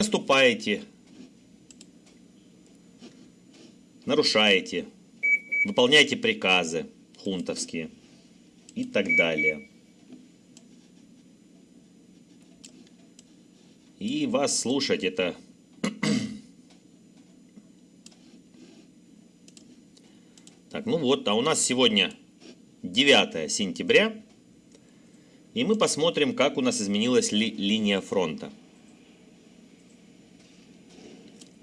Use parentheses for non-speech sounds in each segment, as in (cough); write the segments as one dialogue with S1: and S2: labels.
S1: наступаете, нарушаете, выполняете приказы хунтовские и так далее. И вас слушать это (clears throat) Так, ну вот, а у нас сегодня 9 сентября, и мы посмотрим, как у нас изменилась ли линия фронта.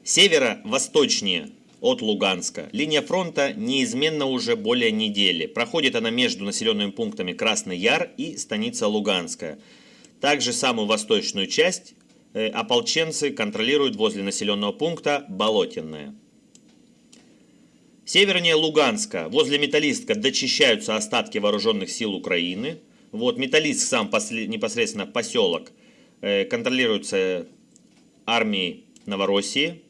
S1: Северо-восточнее от Луганска. Линия фронта неизменно уже более недели. Проходит она между населенными пунктами Красный Яр и станица Луганская. Также самую восточную часть э, ополченцы контролируют возле населенного пункта Болотенное. Севернее Луганска, возле Металлистка, дочищаются остатки вооруженных сил Украины. Вот Металлистк, сам непосредственно поселок, э, контролируется армией Новороссии.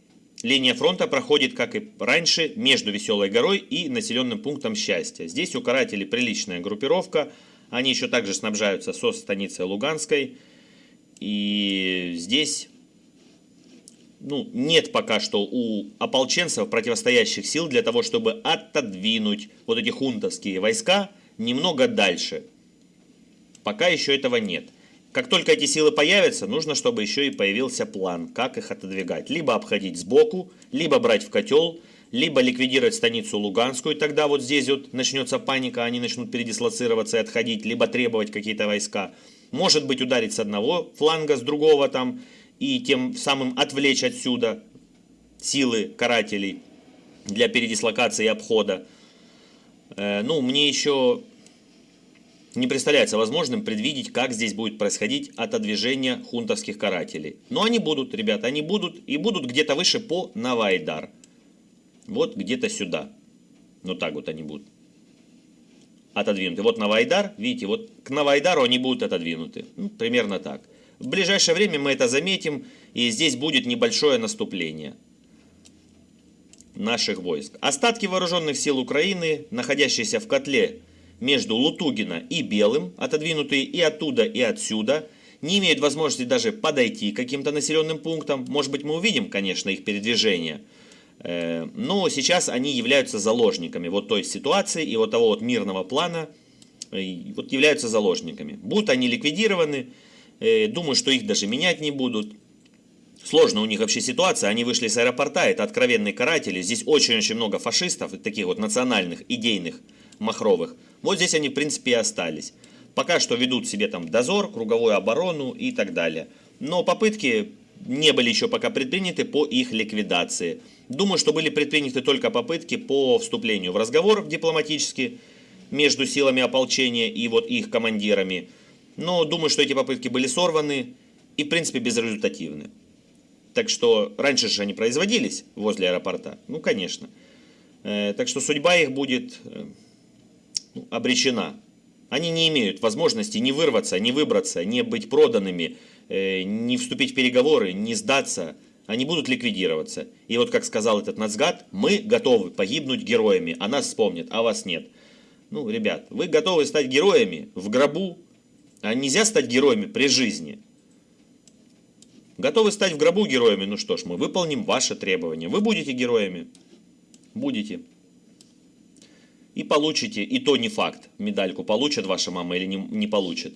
S1: Линия фронта проходит, как и раньше, между Веселой горой и населенным пунктом Счастья. Здесь у карателей приличная группировка. Они еще также снабжаются со станицей Луганской. И здесь ну, нет пока что у ополченцев противостоящих сил для того, чтобы отодвинуть вот эти хунтовские войска немного дальше. Пока еще этого нет. Как только эти силы появятся, нужно, чтобы еще и появился план, как их отодвигать. Либо обходить сбоку, либо брать в котел, либо ликвидировать станицу Луганскую, тогда вот здесь вот начнется паника, они начнут передислоцироваться и отходить, либо требовать какие-то войска. Может быть ударить с одного фланга, с другого там, и тем самым отвлечь отсюда силы карателей для передислокации и обхода. Э, ну, мне еще не представляется возможным предвидеть, как здесь будет происходить отодвижение хунтовских карателей. Но они будут, ребята, они будут и будут где-то выше по Навайдар. Вот где-то сюда. Ну так вот они будут отодвинуты. Вот Навайдар, видите, вот к Навайдару они будут отодвинуты. Ну, примерно так. В ближайшее время мы это заметим, и здесь будет небольшое наступление наших войск. Остатки вооруженных сил Украины, находящиеся в котле между Лутугина и Белым, отодвинутые и оттуда, и отсюда, не имеют возможности даже подойти к каким-то населенным пунктам. Может быть, мы увидим, конечно, их передвижение. Э, но сейчас они являются заложниками вот той ситуации и вот того вот мирного плана, э, вот являются заложниками. Будут они ликвидированы, Э, думаю, что их даже менять не будут. Сложно у них вообще ситуация. Они вышли с аэропорта, это откровенные каратели. Здесь очень-очень много фашистов, таких вот национальных, идейных, махровых. Вот здесь они, в принципе, и остались. Пока что ведут себе там дозор, круговую оборону и так далее. Но попытки не были еще пока предприняты по их ликвидации. Думаю, что были предприняты только попытки по вступлению в разговор дипломатический между силами ополчения и вот их командирами. Но думаю, что эти попытки были сорваны и, в принципе, безрезультативны. Так что раньше же они производились возле аэропорта. Ну, конечно. Э, так что судьба их будет э, обречена. Они не имеют возможности не вырваться, не выбраться, не быть проданными, э, не вступить в переговоры, не сдаться. Они будут ликвидироваться. И вот, как сказал этот Нацгад, мы готовы погибнуть героями, а нас вспомнят, а вас нет. Ну, ребят, вы готовы стать героями в гробу, а нельзя стать героями при жизни. Готовы стать в гробу героями? Ну что ж, мы выполним ваши требования. Вы будете героями? Будете. И получите, и то не факт, медальку получит ваша мама или не, не получит.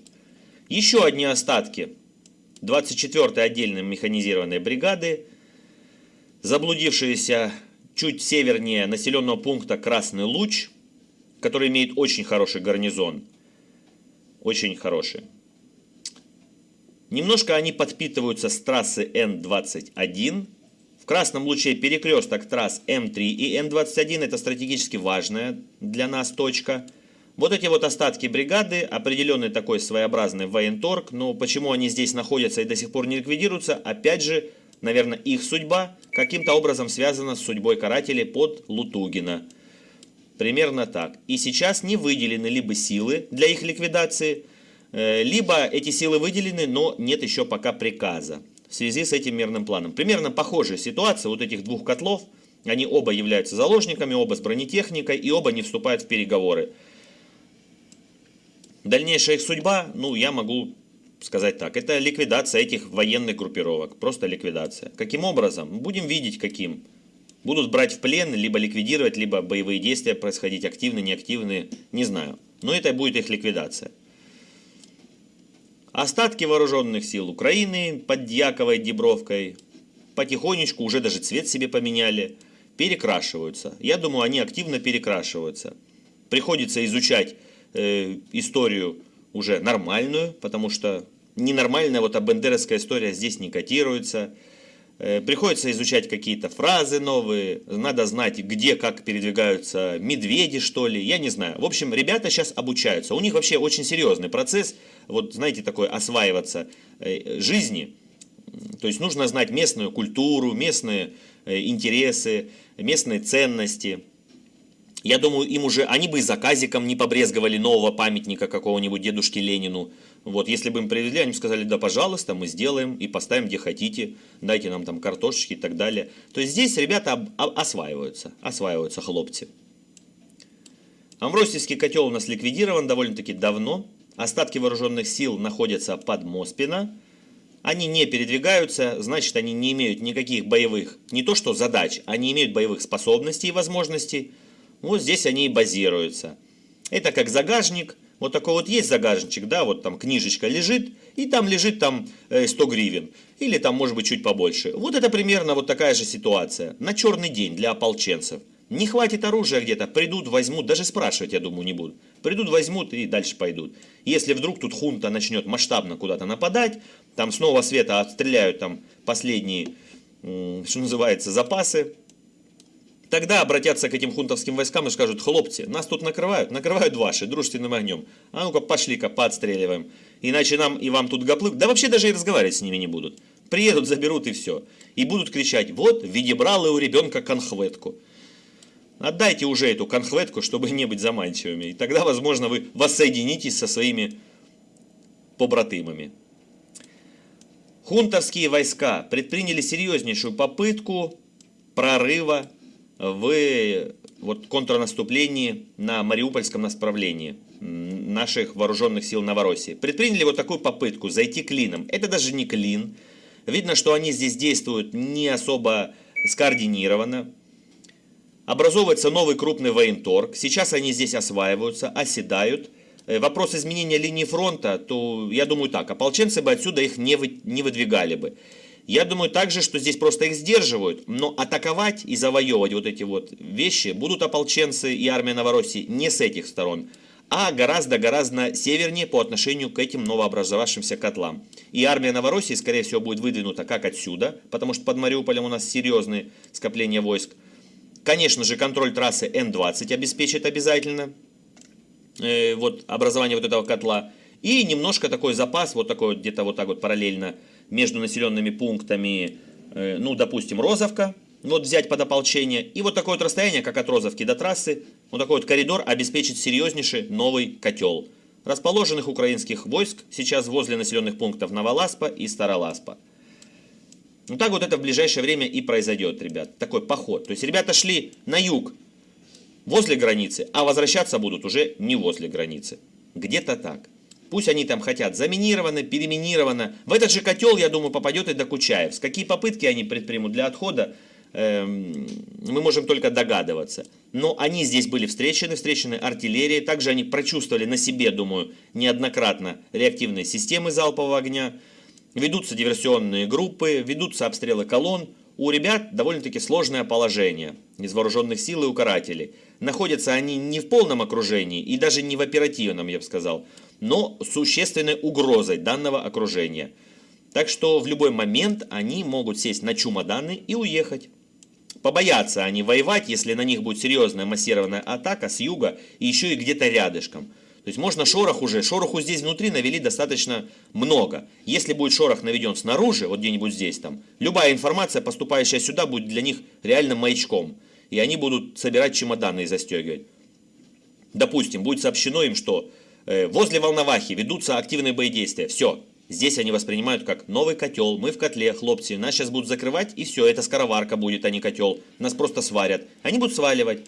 S1: Еще одни остатки 24-й отдельной механизированной бригады, заблудившиеся чуть севернее населенного пункта Красный Луч, который имеет очень хороший гарнизон – очень хорошие. Немножко они подпитываются с трассы Н-21. Красном луче перекресток трасс М3 и Н-21 это стратегически важная для нас точка. Вот эти вот остатки бригады, определенный такой своеобразный военторг, но почему они здесь находятся и до сих пор не ликвидируются, опять же, наверное, их судьба каким-то образом связана с судьбой карателей под Лутугина. Примерно так. И сейчас не выделены либо силы для их ликвидации, э, либо эти силы выделены, но нет еще пока приказа в связи с этим мирным планом. Примерно похожая ситуация вот этих двух котлов. Они оба являются заложниками, оба с бронетехникой и оба не вступают в переговоры. Дальнейшая их судьба, ну, я могу сказать так. Это ликвидация этих военных группировок. Просто ликвидация. Каким образом? Будем видеть, каким. Будут брать в плен, либо ликвидировать, либо боевые действия происходить активные, неактивные, не знаю. Но это будет их ликвидация. Остатки вооруженных сил Украины под Дьяковой Дебровкой потихонечку уже даже цвет себе поменяли, перекрашиваются. Я думаю, они активно перекрашиваются. Приходится изучать э, историю уже нормальную, потому что ненормальная вот а бендеровская история здесь не котируется. Э, приходится изучать какие-то фразы новые, надо знать, где, как передвигаются медведи, что ли, я не знаю. В общем, ребята сейчас обучаются. У них вообще очень серьезный процесс, вот знаете, такой осваиваться э, жизни. То есть нужно знать местную культуру, местные э, интересы, местные ценности. Я думаю, им уже, они бы и заказиком не побрезговали нового памятника какого-нибудь дедушке Ленину. Вот, если бы им привезли, они сказали, да, пожалуйста, мы сделаем и поставим, где хотите, дайте нам там картошечки и так далее. То есть здесь ребята осваиваются, осваиваются хлопцы. Амвросийский котел у нас ликвидирован довольно-таки давно. Остатки вооруженных сил находятся под Моспино. Они не передвигаются, значит, они не имеют никаких боевых, не то что задач, они имеют боевых способностей и возможностей. Вот здесь они и базируются. Это как загажник – вот такой вот есть загажничек, да, вот там книжечка лежит, и там лежит там 100 э, гривен, или там может быть чуть побольше. Вот это примерно вот такая же ситуация, на черный день для ополченцев. Не хватит оружия где-то, придут, возьмут, даже спрашивать, я думаю, не будут. Придут, возьмут и дальше пойдут. Если вдруг тут хунта начнет масштабно куда-то нападать, там снова света отстреляют там последние, что называется, запасы, Тогда обратятся к этим хунтовским войскам и скажут, хлопцы, нас тут накрывают, накрывают ваши дружественным огнем. А ну-ка пошли-ка поотстреливаем. Иначе нам и вам тут гоплы. Да вообще даже и разговаривать с ними не будут. Приедут, заберут и все. И будут кричать, вот, виде бралы у ребенка конхветку. Отдайте уже эту конхветку, чтобы не быть заманчивыми. И тогда, возможно, вы воссоединитесь со своими побратымами. Хунтовские войска предприняли серьезнейшую попытку прорыва в вот, контрнаступлении на Мариупольском направлении наших вооруженных сил Новороссии. Предприняли вот такую попытку зайти клином. Это даже не клин. Видно, что они здесь действуют не особо скоординированно. Образовывается новый крупный военторг. Сейчас они здесь осваиваются, оседают. Э, вопрос изменения линии фронта, то я думаю так, ополченцы бы отсюда их не, вы, не выдвигали бы. Я думаю также, что здесь просто их сдерживают, но атаковать и завоевывать вот эти вот вещи будут ополченцы и армия Новороссии не с этих сторон, а гораздо-гораздо севернее по отношению к этим новообразовавшимся котлам. И армия Новороссии, скорее всего, будет выдвинута как отсюда, потому что под Мариуполем у нас серьезные скопления войск. Конечно же, контроль трассы Н-20 обеспечит обязательно э, вот, образование вот этого котла. И немножко такой запас, вот такой вот где-то вот так вот параллельно между населенными пунктами, э, ну, допустим, Розовка, вот взять под ополчение, и вот такое вот расстояние, как от Розовки до трассы, вот такой вот коридор обеспечит серьезнейший новый котел. Расположенных украинских войск сейчас возле населенных пунктов Новоласпа и Староласпа. Ну так вот это в ближайшее время и произойдет, ребят, такой поход. То есть ребята шли на юг, возле границы, а возвращаться будут уже не возле границы. Где-то так. Пусть они там хотят заминированы, переминировано. В этот же котел, я думаю, попадет и Докучаевск. Какие попытки они предпримут для отхода, эм, мы можем только догадываться. Но они здесь были встречены, встречены артиллерией. Также они прочувствовали на себе, думаю, неоднократно реактивные системы залпового огня. Ведутся диверсионные группы, ведутся обстрелы колонн. У ребят довольно-таки сложное положение из вооруженных сил и у. Находятся они не в полном окружении и даже не в оперативном, я бы сказал но существенной угрозой данного окружения. Так что в любой момент они могут сесть на чемоданы и уехать. Побоятся они воевать, если на них будет серьезная массированная атака с юга и еще и где-то рядышком. То есть можно шорох уже, шороху здесь внутри навели достаточно много. Если будет шорох наведен снаружи, вот где-нибудь здесь там, любая информация, поступающая сюда, будет для них реально маячком. И они будут собирать чемоданы и застегивать. Допустим, будет сообщено им, что возле Волновахи ведутся активные боедействия. Все. Здесь они воспринимают как новый котел. Мы в котле, хлопцы. Нас сейчас будут закрывать, и все. Это скороварка будет, а не котел. Нас просто сварят. Они будут сваливать.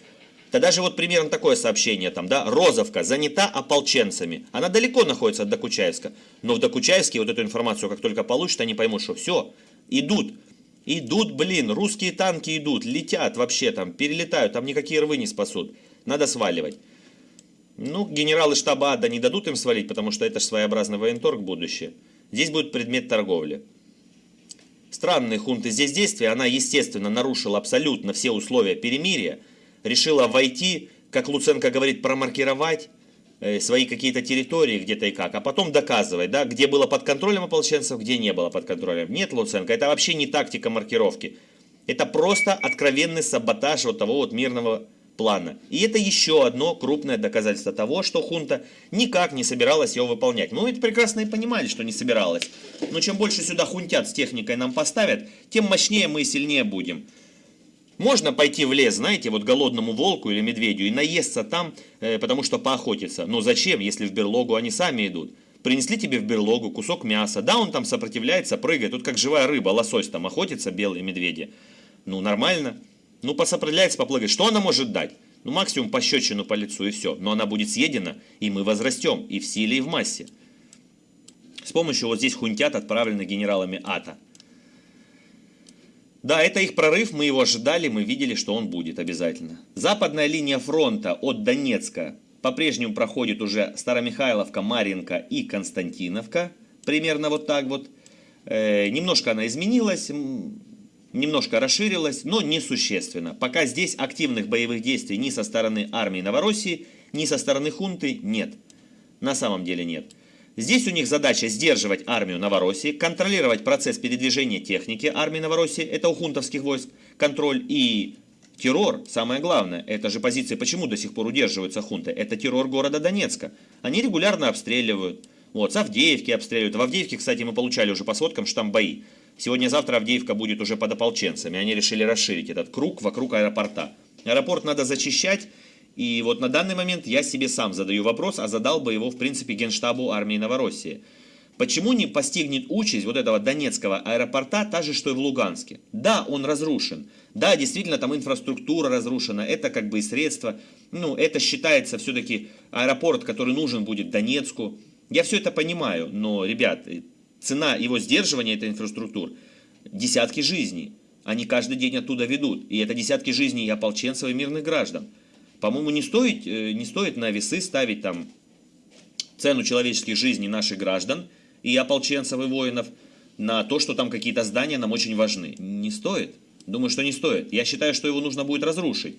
S1: Тогда же вот примерно такое сообщение там, да, Розовка занята ополченцами. Она далеко находится от Докучаевска. Но в Докучаевске вот эту информацию, как только получат, они поймут, что все, идут. Идут, блин, русские танки идут, летят вообще там, перелетают, там никакие рвы не спасут. Надо сваливать. Ну, генералы штаба Ада не дадут им свалить, потому что это же своеобразный военторг будущее. Здесь будет предмет торговли. Странные хунты здесь действия, она, естественно, нарушила абсолютно все условия перемирия, решила войти, как Луценко говорит, промаркировать э, свои какие-то территории где-то и как, а потом доказывать, да, где было под контролем ополченцев, где не было под контролем. Нет, Луценко, это вообще не тактика маркировки. Это просто откровенный саботаж вот того вот мирного плана. И это еще одно крупное доказательство того, что хунта никак не собиралась его выполнять. Мы это прекрасно и понимали, что не собиралась. Но чем больше сюда хунтят с техникой нам поставят, тем мощнее мы и сильнее будем. Можно пойти в лес, знаете, вот голодному волку или медведю и наесться там, э, потому что поохотиться. Но зачем, если в берлогу они сами идут? Принесли тебе в берлогу кусок мяса. Да, он там сопротивляется, прыгает. Тут как живая рыба, лосось там охотится, белые медведи. Ну, нормально. Ну, посопротивляется, поплыгает. Что она может дать? Ну, максимум пощечину по лицу и все. Но она будет съедена, и мы возрастем и в силе, и в массе. С помощью вот здесь хунтят, отправленных генералами АТА. Да, это их прорыв, мы его ожидали, мы видели, что он будет обязательно. Западная линия фронта от Донецка по-прежнему проходит уже Старомихайловка, Маринка и Константиновка. Примерно вот так вот. Э, немножко она изменилась, немножко расширилась, но несущественно. Пока здесь активных боевых действий ни со стороны армии Новороссии, ни со стороны хунты нет. На самом деле нет. Здесь у них задача сдерживать армию Новороссии, контролировать процесс передвижения техники армии Новороссии, это у хунтовских войск, контроль и террор, самое главное, это же позиции, почему до сих пор удерживаются хунты, это террор города Донецка. Они регулярно обстреливают, вот, с Авдеевки обстреливают, в Авдеевке, кстати, мы получали уже по сводкам, что. Сегодня-завтра Авдеевка будет уже под ополченцами, они решили расширить этот круг вокруг аэропорта. Аэропорт надо зачищать, и вот на данный момент я себе сам задаю вопрос, а задал бы его, в принципе, Генштабу армии Новороссии. Почему не постигнет участь вот этого Донецкого аэропорта та же, что и в Луганске? Да, он разрушен. Да, действительно, там инфраструктура разрушена. Это как бы и средства. Ну, это считается все-таки аэропорт, который нужен будет Донецку. Я все это понимаю, но, ребят, цена его сдерживания этой инфраструктуры – десятки жизней. Они каждый день оттуда ведут. И это десятки жизней и ополченцев, и мирных граждан. По-моему, не стоит, э, не стоит на весы ставить там цену человеческих жизней наших граждан и ополченцев и воинов на то, что там какие-то здания нам очень важны. Не стоит. Думаю, что не стоит. Я считаю, что его нужно будет разрушить.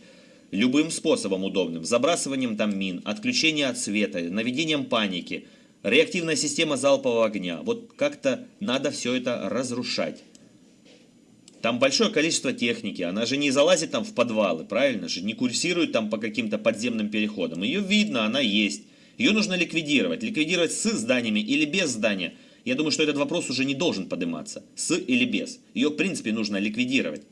S1: Любым способом удобным. Забрасыванием там мин, отключением от света, наведением паники, реактивная система залпового огня. Вот как-то надо все это разрушать. Там большое количество техники, она же не залазит там в подвалы, правильно же? Не курсирует там по каким-то подземным переходам. Ее видно, она есть. Ее нужно ликвидировать. Ликвидировать с зданиями или без здания. Я думаю, что этот вопрос уже не должен подниматься. С или без. Ее, в принципе, нужно ликвидировать.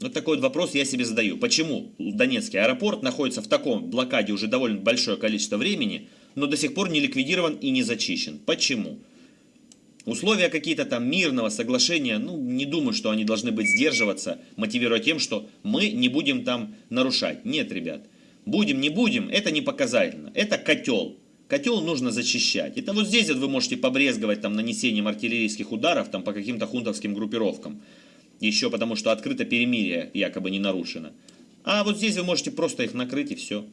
S1: Вот такой вот вопрос я себе задаю. Почему Донецкий аэропорт находится в таком блокаде уже довольно большое количество времени, но до сих пор не ликвидирован и не зачищен? Почему? Условия какие-то там мирного соглашения, ну, не думаю, что они должны быть сдерживаться, мотивируя тем, что мы не будем там нарушать. Нет, ребят. Будем, не будем, это не показательно. Это котел. Котел нужно зачищать. Это вот здесь вот вы можете побрезговать там нанесением артиллерийских ударов там по каким-то хунтовским группировкам. Еще потому, что открыто перемирие якобы не нарушено. А вот здесь вы можете просто их накрыть и все.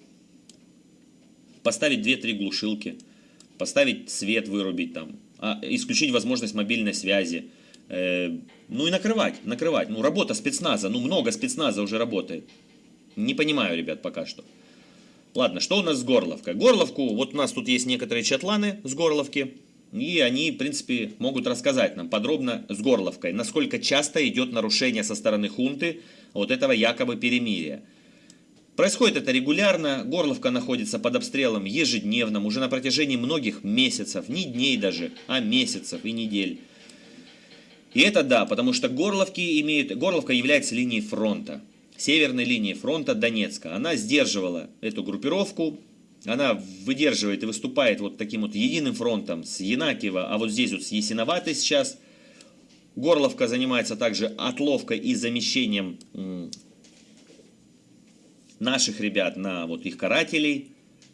S1: Поставить 2-3 глушилки. Поставить свет вырубить там а, исключить возможность мобильной связи. Э, ну и накрывать, накрывать. Ну работа спецназа, ну много спецназа уже работает. Не понимаю, ребят, пока что. Ладно, что у нас с Горловкой? Горловку, вот у нас тут есть некоторые чатланы с Горловки. И они, в принципе, могут рассказать нам подробно с Горловкой, насколько часто идет нарушение со стороны хунты вот этого якобы перемирия. Происходит это регулярно, Горловка находится под обстрелом ежедневным, уже на протяжении многих месяцев, не дней даже, а месяцев и недель. И это да, потому что Горловки имеют, Горловка является линией фронта, северной линией фронта Донецка. Она сдерживала эту группировку, она выдерживает и выступает вот таким вот единым фронтом с Янакиева, а вот здесь вот с Ясиноватой сейчас. Горловка занимается также отловкой и замещением наших ребят на вот их карателей,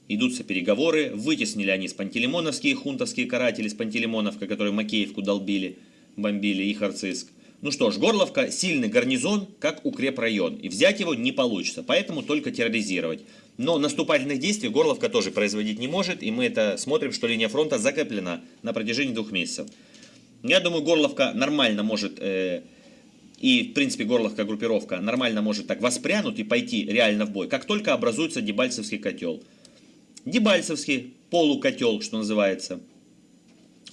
S1: идутся переговоры, вытеснили они с пантелеймоновские хунтовские каратели, с Пантелеймоновка, которые Макеевку долбили, бомбили, и Харциск. Ну что ж, Горловка сильный гарнизон, как укрепрайон, и взять его не получится, поэтому только терроризировать. Но наступательных действий Горловка тоже производить не может, и мы это смотрим, что линия фронта закреплена на протяжении двух месяцев. Я думаю, Горловка нормально может, э, и в принципе Горловка группировка нормально может так воспрянуть и пойти реально в бой, как только образуется Дебальцевский котел. Дебальцевский полукотел, что называется –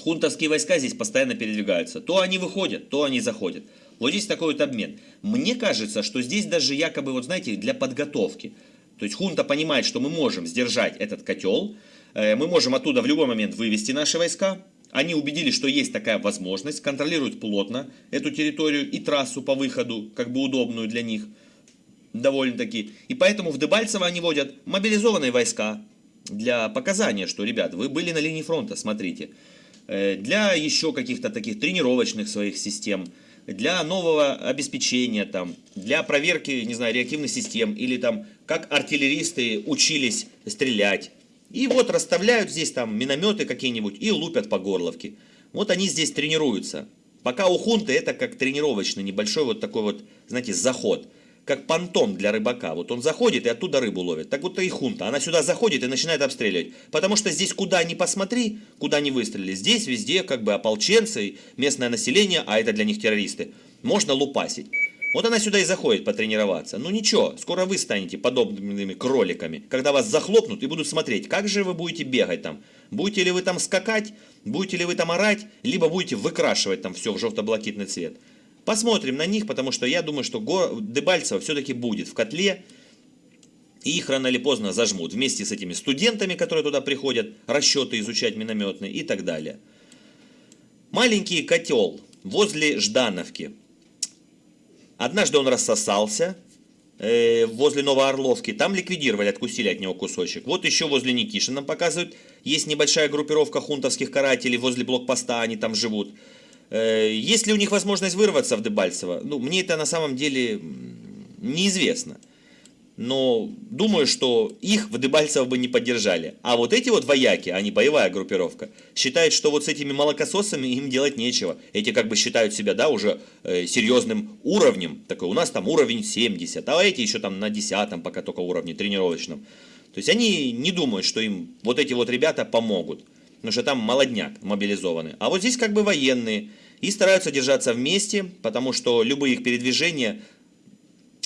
S1: Хунтовские войска здесь постоянно передвигаются. То они выходят, то они заходят. Вот здесь такой вот обмен. Мне кажется, что здесь даже якобы, вот знаете, для подготовки. То есть хунта понимает, что мы можем сдержать этот котел, э, мы можем оттуда в любой момент вывести наши войска. Они убедились, что есть такая возможность, контролируют плотно эту территорию и трассу по выходу, как бы удобную для них, довольно-таки. И поэтому в Дебальцево они водят мобилизованные войска для показания, что, ребят, вы были на линии фронта, смотрите. Э, для еще каких-то таких тренировочных своих систем, для нового обеспечения, там, для проверки, не знаю, реактивных систем, или там, как артиллеристы учились стрелять. И вот расставляют здесь там минометы какие-нибудь и лупят по горловке. Вот они здесь тренируются. Пока у хунты это как тренировочный небольшой вот такой вот, знаете, заход как понтон для рыбака. Вот он заходит и оттуда рыбу ловит. Так вот и хунта. Она сюда заходит и начинает обстреливать. Потому что здесь куда ни посмотри, куда ни выстрелили. Здесь везде как бы ополченцы, местное население, а это для них террористы. Можно лупасить. Вот она сюда и заходит потренироваться. Ну ничего, скоро вы станете подобными кроликами, когда вас захлопнут и будут смотреть, как же вы будете бегать там. Будете ли вы там скакать, будете ли вы там орать, либо будете выкрашивать там все в желто-блакитный цвет. Посмотрим на них, потому что я думаю, что Дебальцево все-таки будет в котле. И их рано или поздно зажмут вместе с этими студентами, которые туда приходят, расчеты изучать минометные и так далее. Маленький котел возле Ждановки. Однажды он рассосался э, возле Новоорловки. Там ликвидировали, откусили от него кусочек. Вот еще возле Никишина показывают. Есть небольшая группировка хунтовских карателей возле блокпоста, они там живут. Э, есть ли у них возможность вырваться в Дебальцево? Ну, мне это на самом деле неизвестно. Но думаю, что их в Дебальцево бы не поддержали. А вот эти вот вояки, они боевая группировка, считают, что вот с этими молокососами им делать нечего. Эти как бы считают себя, да, уже э, серьезным уровнем. Такой, у нас там уровень 70, а эти еще там на 10 пока только уровне тренировочном. То есть они не думают, что им вот эти вот ребята помогут потому что там молодняк мобилизованный. А вот здесь как бы военные. И стараются держаться вместе, потому что любые их передвижения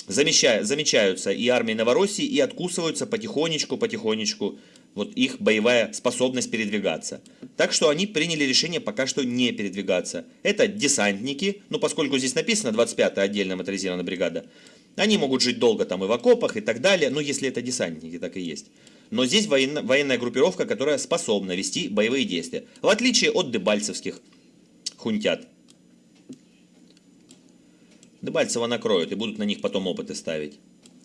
S1: замечаются и армией Новороссии, и откусываются потихонечку, потихонечку вот их боевая способность передвигаться. Так что они приняли решение пока что не передвигаться. Это десантники, ну поскольку здесь написано 25-я отдельная моторизированная бригада, они могут жить долго там и в окопах и так далее, ну если это десантники, так и есть. Но здесь военно, военная группировка, которая способна вести боевые действия. В отличие от дебальцевских хунтят. Дебальцева накроют и будут на них потом опыты ставить.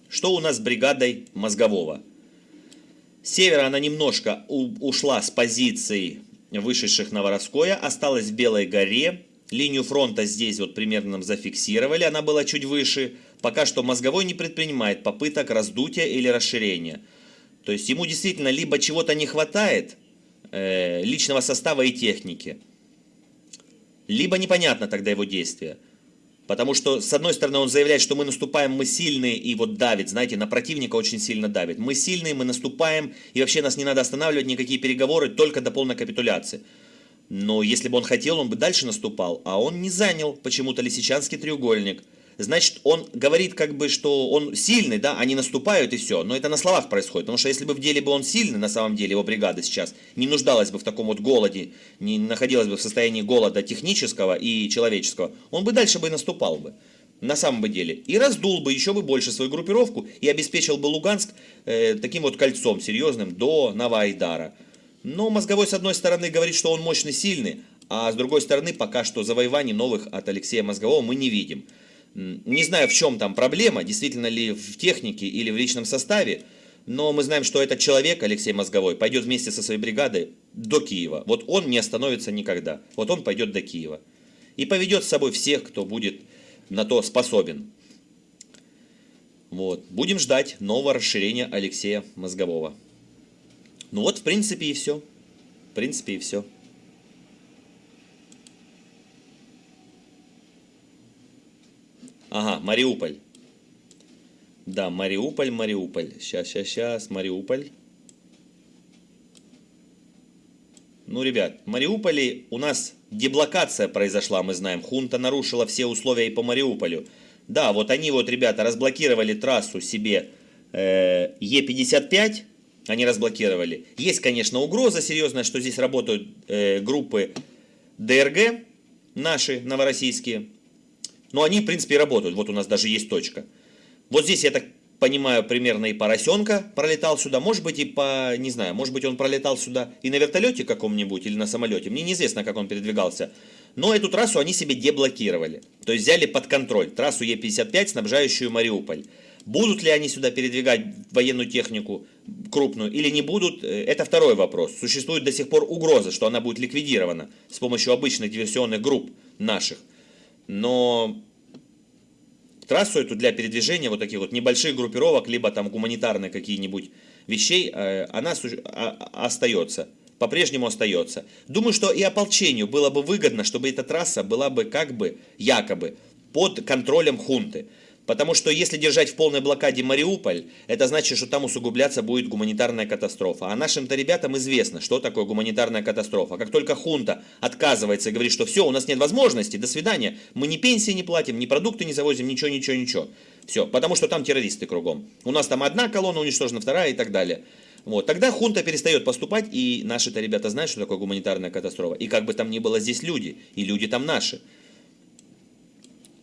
S1: Что у нас с бригадой Мозгового? Севера она немножко ушла с позиций вышедших на Воровское, осталась в Белой горе. Линию фронта здесь вот примерно нам зафиксировали, она была чуть выше. Пока что Мозговой не предпринимает попыток раздутия или расширения. То есть ему действительно либо чего-то не хватает, э, личного состава и техники, либо непонятно тогда его действия. Потому что, с одной стороны, он заявляет, что мы наступаем, мы сильные, и вот давит, знаете, на противника очень сильно давит. Мы сильные, мы наступаем, и вообще нас не надо останавливать, никакие переговоры, только до полной капитуляции. Но если бы он хотел, он бы дальше наступал, а он не занял почему-то Лисичанский треугольник – значит, он говорит как бы, что он сильный, да, они наступают и все. Но это на словах происходит, потому что если бы в деле бы он сильный, на самом деле, его бригада сейчас не нуждалась бы в таком вот голоде, не находилась бы в состоянии голода технического и человеческого, он бы дальше бы и наступал бы. На самом деле. И раздул бы еще бы больше свою группировку и обеспечил бы Луганск э, таким вот кольцом серьезным до Новоайдара. Но мозговой с одной стороны говорит, что он мощный, сильный, а с другой стороны пока что завоеваний новых от Алексея Мозгового мы не видим. Не знаю, в чем там проблема, действительно ли в технике или в личном составе, но мы знаем, что этот человек, Алексей Мозговой, пойдет вместе со своей бригадой до Киева. Вот он не остановится никогда. Вот он пойдет до Киева. И поведет с собой всех, кто будет на то способен. Вот. Будем ждать нового расширения Алексея Мозгового. Ну вот, в принципе, и все. В принципе, и все. Ага, Мариуполь. Да, Мариуполь, Мариуполь. Сейчас, сейчас, сейчас, Мариуполь. Ну, ребят, в Мариуполе у нас деблокация произошла, мы знаем. Хунта нарушила все условия и по Мариуполю. Да, вот они вот, ребята, разблокировали трассу себе э, Е55. Они разблокировали. Есть, конечно, угроза серьезная, что здесь работают э, группы ДРГ, наши, новороссийские. Но они, в принципе, работают. Вот у нас даже есть точка. Вот здесь, я так понимаю, примерно и поросенка пролетал сюда. Может быть, и по, не знаю, может быть, он пролетал сюда и на вертолете каком-нибудь, или на самолете. Мне неизвестно, как он передвигался. Но эту трассу они себе деблокировали. То есть взяли под контроль трассу Е55, снабжающую Мариуполь. Будут ли они сюда передвигать военную технику крупную или не будут, э, это второй вопрос. Существует до сих пор угроза, что она будет ликвидирована с помощью обычных диверсионных групп наших. Но трассу эту для передвижения вот таких вот небольших группировок, либо там гуманитарные какие-нибудь вещей, э, она а, остается, по-прежнему остается. Думаю, что и ополчению было бы выгодно, чтобы эта трасса была бы как бы, якобы, под контролем хунты. Потому что если держать в полной блокаде Мариуполь, это значит, что там усугубляться будет гуманитарная катастрофа. А нашим-то ребятам известно, что такое гуманитарная катастрофа. Как только хунта отказывается и говорит, что все, у нас нет возможности, до свидания, мы ни пенсии не платим, ни продукты не завозим, ничего, ничего, ничего. Все, потому что там террористы кругом. У нас там одна колонна уничтожена, вторая и так далее. Вот, тогда хунта перестает поступать, и наши-то ребята знают, что такое гуманитарная катастрофа. И как бы там ни было здесь люди, и люди там наши.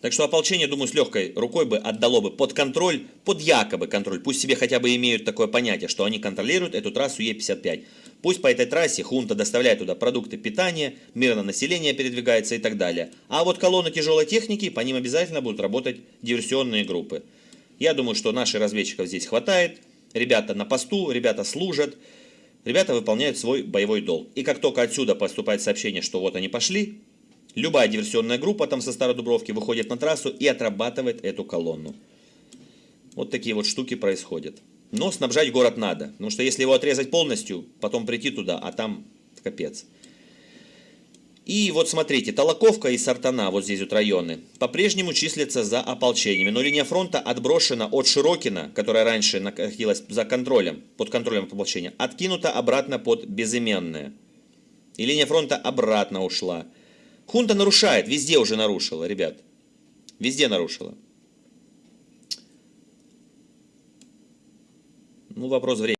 S1: Так что ополчение, думаю, с легкой рукой бы отдало бы под контроль, под якобы контроль. Пусть себе хотя бы имеют такое понятие, что они контролируют эту трассу Е55. Пусть по этой трассе хунта доставляет туда продукты питания, мирное население передвигается и так далее. А вот колонны тяжелой техники, по ним обязательно будут работать диверсионные группы. Я думаю, что наших разведчиков здесь хватает. Ребята на посту, ребята служат, ребята выполняют свой боевой долг. И как только отсюда поступает сообщение, что вот они пошли, Любая диверсионная группа там со Стародубровки выходит на трассу и отрабатывает эту колонну. Вот такие вот штуки происходят. Но снабжать город надо, потому что если его отрезать полностью, потом прийти туда, а там капец. И вот смотрите, Толоковка и Сартана, вот здесь вот районы, по-прежнему числятся за ополчениями. Но линия фронта отброшена от Широкина, которая раньше находилась за контролем, под контролем ополчения, откинута обратно под Безыменное. И линия фронта обратно ушла. Хунта нарушает, везде уже нарушила, ребят. Везде нарушила. Ну, вопрос времени.